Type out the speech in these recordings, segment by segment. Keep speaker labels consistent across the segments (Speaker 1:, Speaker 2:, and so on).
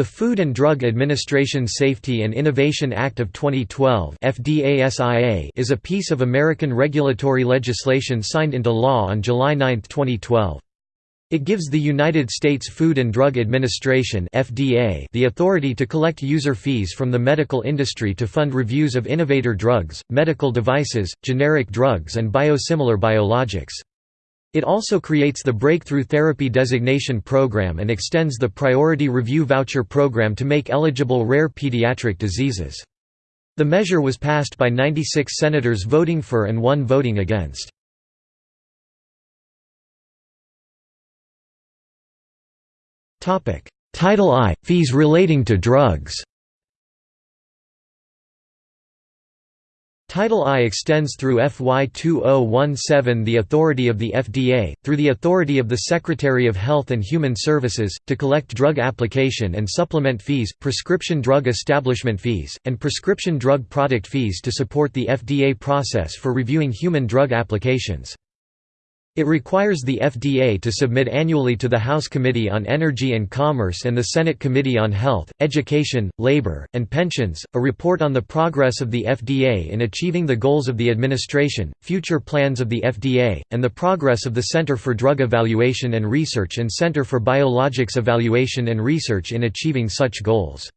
Speaker 1: The Food and Drug Administration Safety and Innovation Act of 2012 is a piece of American regulatory legislation signed into law on July 9, 2012. It gives the United States Food and Drug Administration the authority to collect user fees from the medical industry to fund reviews of innovator drugs, medical devices, generic drugs and biosimilar biologics. It also creates the Breakthrough Therapy Designation Program and extends the Priority Review Voucher Program to make eligible rare pediatric diseases. The measure was passed by 96 senators voting for and one voting against. Title I – Fees relating to drugs Title I extends through FY 2017 the authority of the FDA, through the authority of the Secretary of Health and Human Services, to collect drug application and supplement fees, prescription drug establishment fees, and prescription drug product fees to support the FDA process for reviewing human drug applications. It requires the FDA to submit annually to the House Committee on Energy and Commerce and the Senate Committee on Health, Education, Labor, and Pensions, a report on the progress of the FDA in achieving the goals of the administration, future plans of the FDA, and the progress of the Center for Drug Evaluation and Research and Center for Biologics Evaluation and Research in achieving such goals.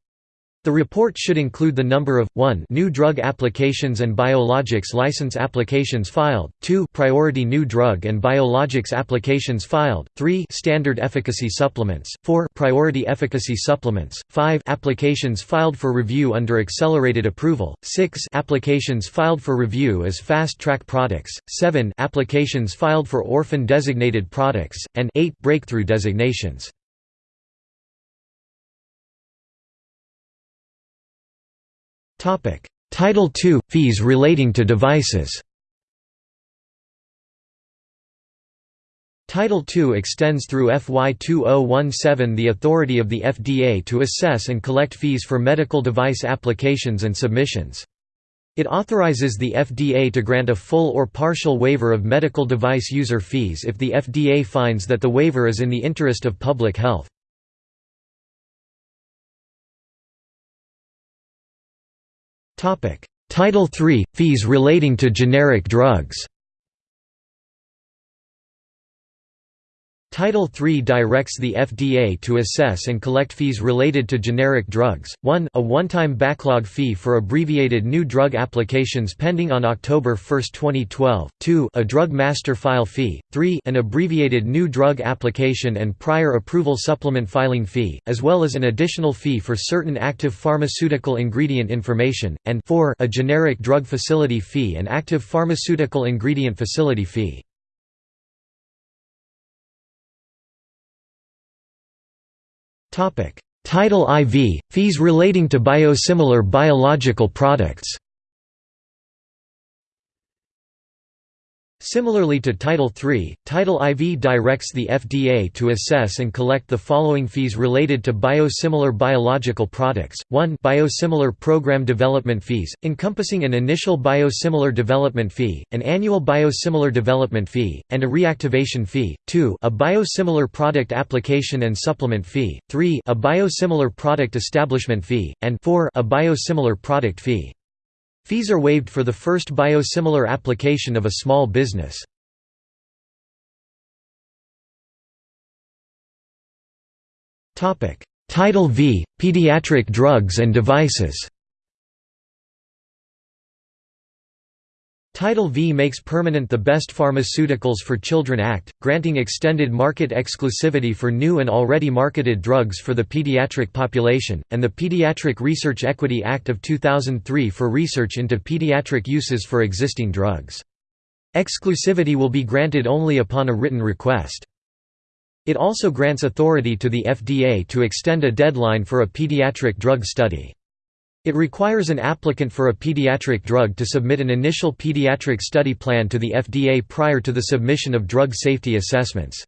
Speaker 1: The report should include the number of 1 new drug applications and biologics license applications filed, 2 priority new drug and biologics applications filed, 3 standard efficacy supplements, 4 priority efficacy supplements, 5 applications filed for review under accelerated approval, 6 applications filed for review as fast-track products, 7 applications filed for orphan designated products, and 8 breakthrough designations. Title II – Fees relating to devices Title II extends through FY 2017 the authority of the FDA to assess and collect fees for medical device applications and submissions. It authorizes the FDA to grant a full or partial waiver of medical device user fees if the FDA finds that the waiver is in the interest of public health. Title III – Fees relating to generic drugs Title III directs the FDA to assess and collect fees related to generic drugs, 1 a one-time backlog fee for abbreviated new drug applications pending on October 1, 2012, 2 a drug master file fee, 3 an abbreviated new drug application and prior approval supplement filing fee, as well as an additional fee for certain active pharmaceutical ingredient information, and 4 a generic drug facility fee and active pharmaceutical ingredient facility fee. Title IV – Fees relating to biosimilar biological products Similarly to Title III, Title IV directs the FDA to assess and collect the following fees related to biosimilar biological products, 1 biosimilar program development fees, encompassing an initial biosimilar development fee, an annual biosimilar development fee, and a reactivation fee, 2 a biosimilar product application and supplement fee, 3 a biosimilar product establishment fee, and 4 a biosimilar product fee. Fees are waived for the first biosimilar application of a small business. Title V – Pediatric drugs and devices Title V makes permanent the Best Pharmaceuticals for Children Act, granting extended market exclusivity for new and already marketed drugs for the pediatric population, and the Pediatric Research Equity Act of 2003 for research into pediatric uses for existing drugs. Exclusivity will be granted only upon a written request. It also grants authority to the FDA to extend a deadline for a pediatric drug study. It requires an applicant for a pediatric drug to submit an initial pediatric study plan to the FDA prior to the submission of drug safety assessments.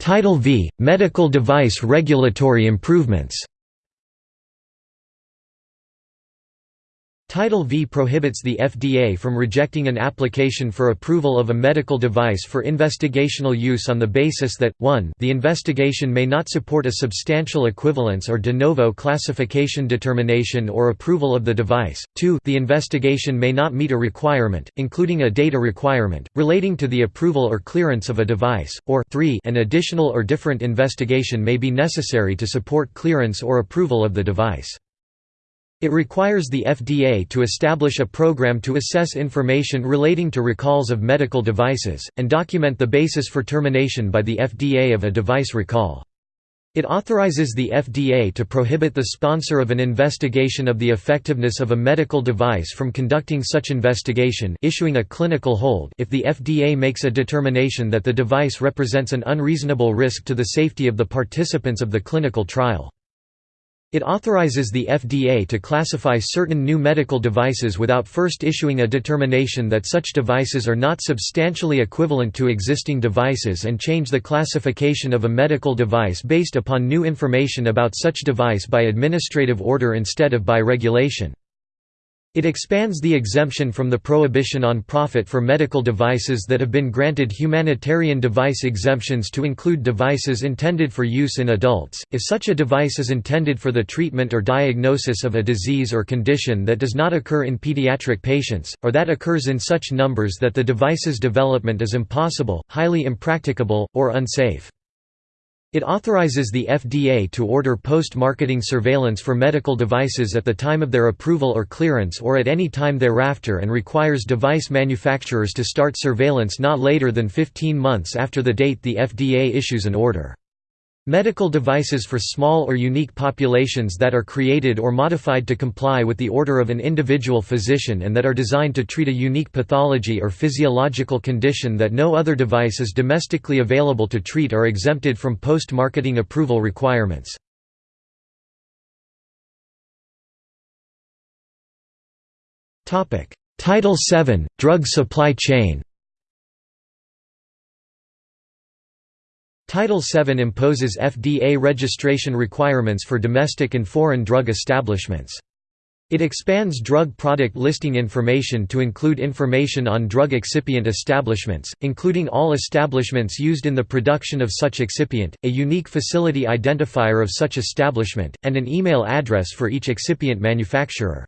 Speaker 1: Title V – Medical device regulatory improvements Title V prohibits the FDA from rejecting an application for approval of a medical device for investigational use on the basis that, 1 the investigation may not support a substantial equivalence or de novo classification determination or approval of the device, 2 the investigation may not meet a requirement, including a data requirement, relating to the approval or clearance of a device, or 3 an additional or different investigation may be necessary to support clearance or approval of the device. It requires the FDA to establish a program to assess information relating to recalls of medical devices, and document the basis for termination by the FDA of a device recall. It authorizes the FDA to prohibit the sponsor of an investigation of the effectiveness of a medical device from conducting such investigation issuing a clinical hold if the FDA makes a determination that the device represents an unreasonable risk to the safety of the participants of the clinical trial. It authorizes the FDA to classify certain new medical devices without first issuing a determination that such devices are not substantially equivalent to existing devices and change the classification of a medical device based upon new information about such device by administrative order instead of by regulation. It expands the exemption from the prohibition on profit for medical devices that have been granted humanitarian device exemptions to include devices intended for use in adults, if such a device is intended for the treatment or diagnosis of a disease or condition that does not occur in pediatric patients, or that occurs in such numbers that the device's development is impossible, highly impracticable, or unsafe. It authorizes the FDA to order post-marketing surveillance for medical devices at the time of their approval or clearance or at any time thereafter and requires device manufacturers to start surveillance not later than 15 months after the date the FDA issues an order. Medical devices for small or unique populations that are created or modified to comply with the order of an individual physician and that are designed to treat a unique pathology or physiological condition that no other device is domestically available to treat are exempted from post-marketing approval requirements. Title VII – Drug supply chain Title VII imposes FDA registration requirements for domestic and foreign drug establishments. It expands drug product listing information to include information on drug excipient establishments, including all establishments used in the production of such excipient, a unique facility identifier of such establishment, and an email address for each excipient manufacturer.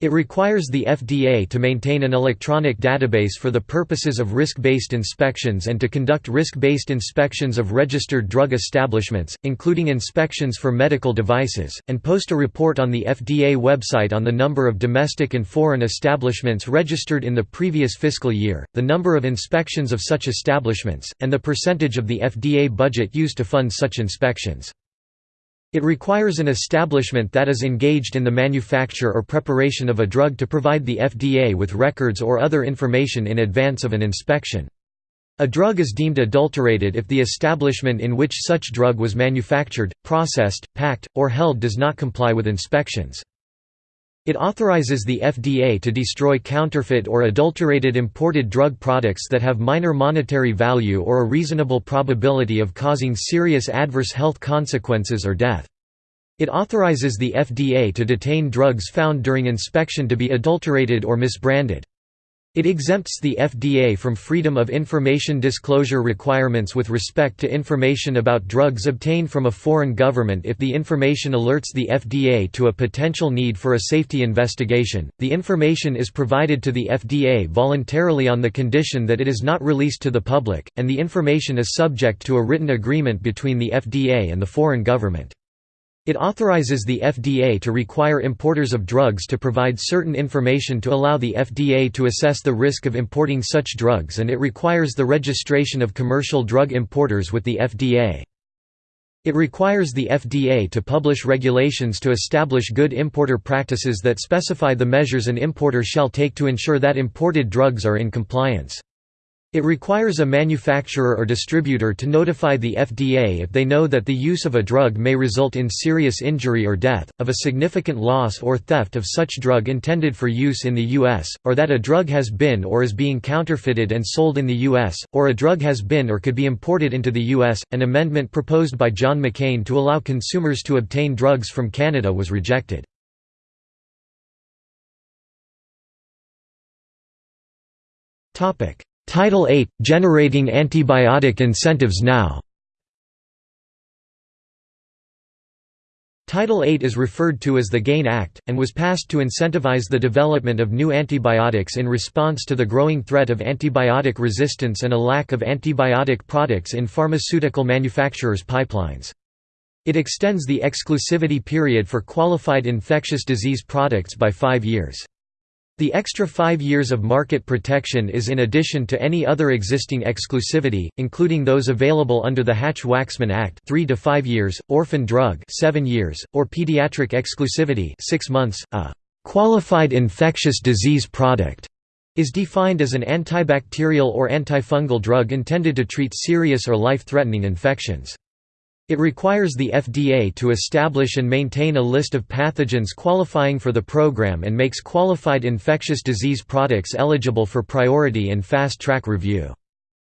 Speaker 1: It requires the FDA to maintain an electronic database for the purposes of risk-based inspections and to conduct risk-based inspections of registered drug establishments, including inspections for medical devices, and post a report on the FDA website on the number of domestic and foreign establishments registered in the previous fiscal year, the number of inspections of such establishments, and the percentage of the FDA budget used to fund such inspections. It requires an establishment that is engaged in the manufacture or preparation of a drug to provide the FDA with records or other information in advance of an inspection. A drug is deemed adulterated if the establishment in which such drug was manufactured, processed, packed, or held does not comply with inspections. It authorizes the FDA to destroy counterfeit or adulterated imported drug products that have minor monetary value or a reasonable probability of causing serious adverse health consequences or death. It authorizes the FDA to detain drugs found during inspection to be adulterated or misbranded. It exempts the FDA from Freedom of Information disclosure requirements with respect to information about drugs obtained from a foreign government if the information alerts the FDA to a potential need for a safety investigation. The information is provided to the FDA voluntarily on the condition that it is not released to the public, and the information is subject to a written agreement between the FDA and the foreign government. It authorizes the FDA to require importers of drugs to provide certain information to allow the FDA to assess the risk of importing such drugs and it requires the registration of commercial drug importers with the FDA. It requires the FDA to publish regulations to establish good importer practices that specify the measures an importer shall take to ensure that imported drugs are in compliance. It requires a manufacturer or distributor to notify the FDA if they know that the use of a drug may result in serious injury or death, of a significant loss or theft of such drug intended for use in the U.S., or that a drug has been or is being counterfeited and sold in the U.S., or a drug has been or could be imported into the U.S. An amendment proposed by John McCain to allow consumers to obtain drugs from Canada was rejected. Topic Title 8 – Generating antibiotic incentives now Title 8 is referred to as the GAIN Act, and was passed to incentivize the development of new antibiotics in response to the growing threat of antibiotic resistance and a lack of antibiotic products in pharmaceutical manufacturers' pipelines. It extends the exclusivity period for qualified infectious disease products by five years. The extra five years of market protection is in addition to any other existing exclusivity, including those available under the Hatch-Waxman Act 3 to 5 years, orphan drug 7 years, or pediatric exclusivity 6 months. A qualified infectious disease product is defined as an antibacterial or antifungal drug intended to treat serious or life-threatening infections. It requires the FDA to establish and maintain a list of pathogens qualifying for the program and makes qualified infectious disease products eligible for priority and fast-track review.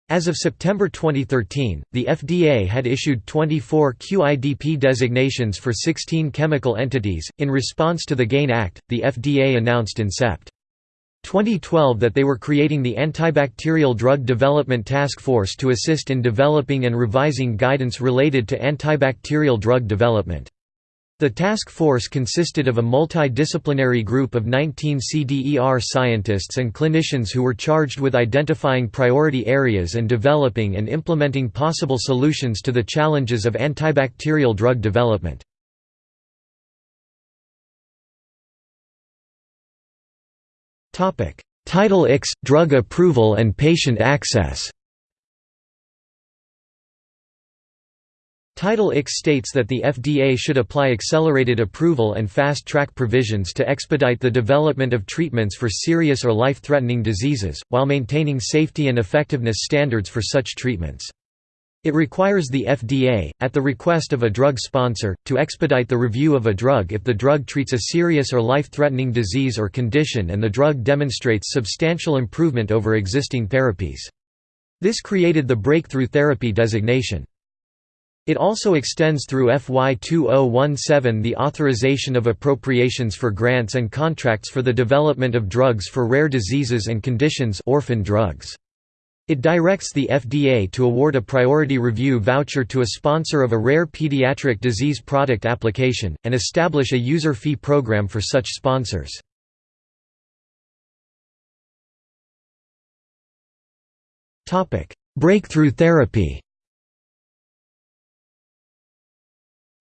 Speaker 1: As of September 2013, the FDA had issued 24 QIDP designations for 16 chemical entities. In response to the GAIN Act, the FDA announced in Sept. 2012 that they were creating the Antibacterial Drug Development Task Force to assist in developing and revising guidance related to antibacterial drug development. The task force consisted of a multidisciplinary group of 19 CDER scientists and clinicians who were charged with identifying priority areas and developing and implementing possible solutions to the challenges of antibacterial drug development. Title IX – Drug approval and patient access Title IX states that the FDA should apply accelerated approval and fast-track provisions to expedite the development of treatments for serious or life-threatening diseases, while maintaining safety and effectiveness standards for such treatments. It requires the FDA, at the request of a drug sponsor, to expedite the review of a drug if the drug treats a serious or life-threatening disease or condition and the drug demonstrates substantial improvement over existing therapies. This created the Breakthrough Therapy designation. It also extends through FY 2017 the authorization of appropriations for grants and contracts for the development of drugs for rare diseases and conditions orphan drugs. It directs the FDA to award a priority review voucher to a sponsor of a rare pediatric disease product application, and establish a user fee program for such sponsors. Breakthrough therapy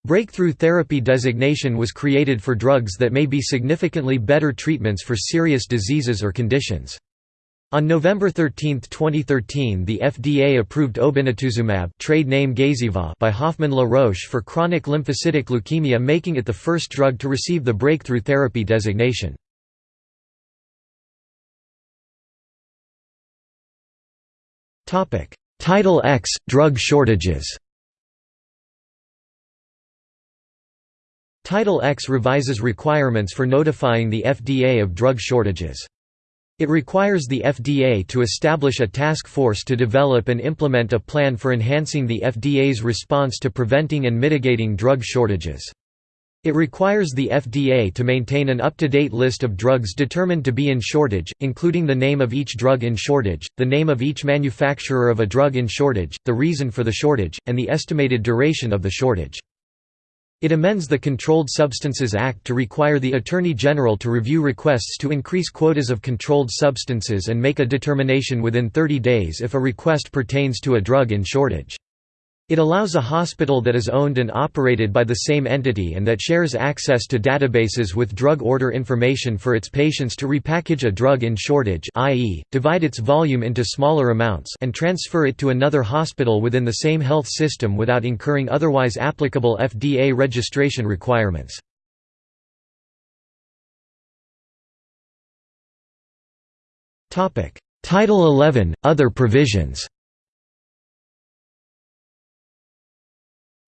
Speaker 1: Breakthrough therapy designation was created for drugs that may be significantly better treatments for serious diseases or conditions. On November 13, 2013 the FDA approved obinutuzumab trade name Gazyva by Hoffmann La Roche for chronic lymphocytic leukemia making it the first drug to receive the breakthrough therapy designation. Title X – Drug shortages Title X revises requirements for notifying the FDA of drug shortages. It requires the FDA to establish a task force to develop and implement a plan for enhancing the FDA's response to preventing and mitigating drug shortages. It requires the FDA to maintain an up-to-date list of drugs determined to be in shortage, including the name of each drug in shortage, the name of each manufacturer of a drug in shortage, the reason for the shortage, and the estimated duration of the shortage. It amends the Controlled Substances Act to require the Attorney General to review requests to increase quotas of controlled substances and make a determination within 30 days if a request pertains to a drug in shortage. It allows a hospital that is owned and operated by the same entity and that shares access to databases with drug order information for its patients to repackage a drug in shortage i.e., divide its volume into smaller amounts and transfer it to another hospital within the same health system without incurring otherwise applicable FDA registration requirements. Title 11 – Other provisions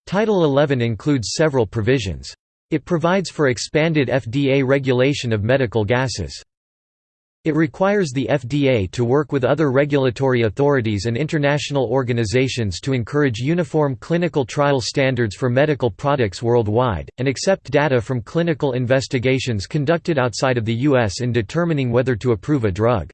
Speaker 1: Title 11 includes several provisions. It provides for expanded FDA regulation of medical gases. It requires the FDA to work with other regulatory authorities and international organizations to encourage uniform clinical trial standards for medical products worldwide, and accept data from clinical investigations conducted outside of the U.S. in determining whether to approve a drug.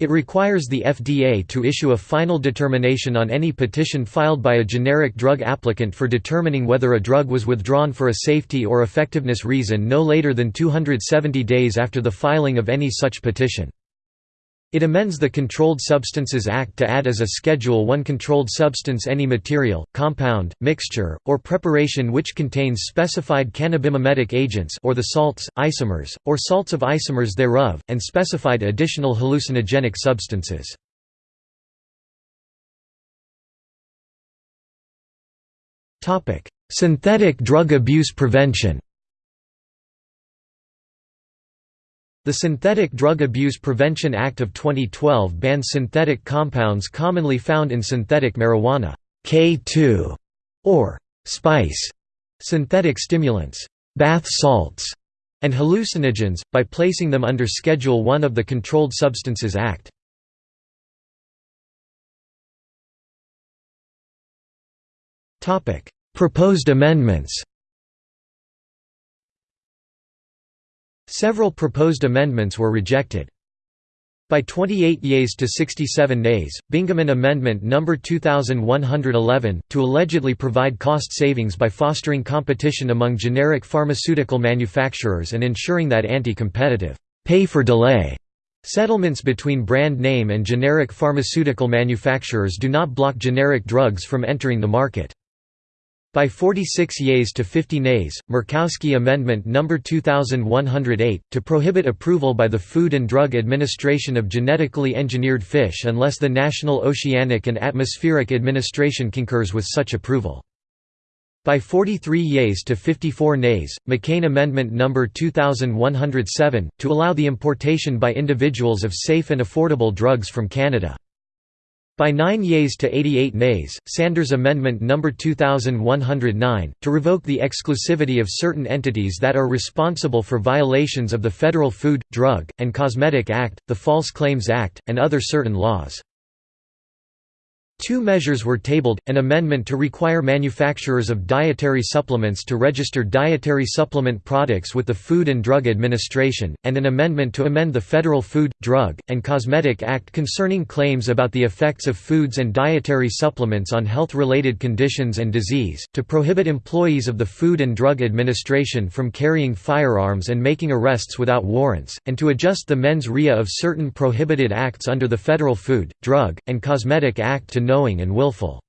Speaker 1: It requires the FDA to issue a final determination on any petition filed by a generic drug applicant for determining whether a drug was withdrawn for a safety or effectiveness reason no later than 270 days after the filing of any such petition. It amends the Controlled Substances Act to add as a Schedule I controlled substance any material, compound, mixture, or preparation which contains specified cannabimimetic agents or the salts, isomers, or salts of isomers thereof, and specified additional hallucinogenic substances. Synthetic drug abuse prevention The Synthetic Drug Abuse Prevention Act of 2012 bans synthetic compounds commonly found in synthetic marijuana K2, or spice, synthetic stimulants, bath salts, and hallucinogens, by placing them under Schedule I of the Controlled Substances Act. Proposed amendments Several proposed amendments were rejected. By 28 yeas to 67 nays, Bingaman Amendment No. 2111, to allegedly provide cost savings by fostering competition among generic pharmaceutical manufacturers and ensuring that anti-competitive pay for delay settlements between brand name and generic pharmaceutical manufacturers do not block generic drugs from entering the market. By 46 yeas to 50 nays, Murkowski Amendment No. 2108, to prohibit approval by the Food and Drug Administration of genetically engineered fish unless the National Oceanic and Atmospheric Administration concurs with such approval. By 43 yeas to 54 nays, McCain Amendment No. 2107, to allow the importation by individuals of safe and affordable drugs from Canada. By 9 yeas to 88 nays, Sanders Amendment No. 2109, to revoke the exclusivity of certain entities that are responsible for violations of the Federal Food, Drug, and Cosmetic Act, the False Claims Act, and other certain laws. Two measures were tabled, an amendment to require manufacturers of dietary supplements to register dietary supplement products with the Food and Drug Administration, and an amendment to amend the Federal Food, Drug, and Cosmetic Act concerning claims about the effects of foods and dietary supplements on health-related conditions and disease, to prohibit employees of the Food and Drug Administration from carrying firearms and making arrests without warrants, and to adjust the mens rea of certain prohibited acts under the Federal Food, Drug, and Cosmetic Act to knowing and willful.